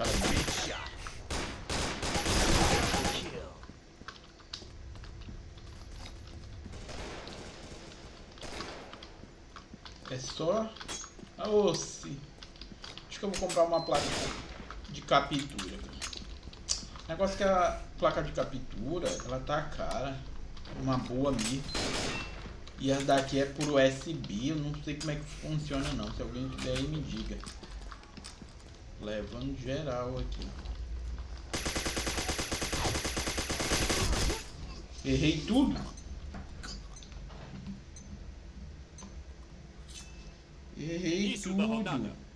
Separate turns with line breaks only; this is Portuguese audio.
Cara, É só... Ah, sim. Acho que eu vou comprar uma placa de captura. O negócio é que a placa de captura, ela tá cara. Uma boa mesmo. E essa daqui é por USB, eu não sei como é que funciona não. Se alguém puder aí me diga. Levando geral aqui. Errei tudo. Errei tudo.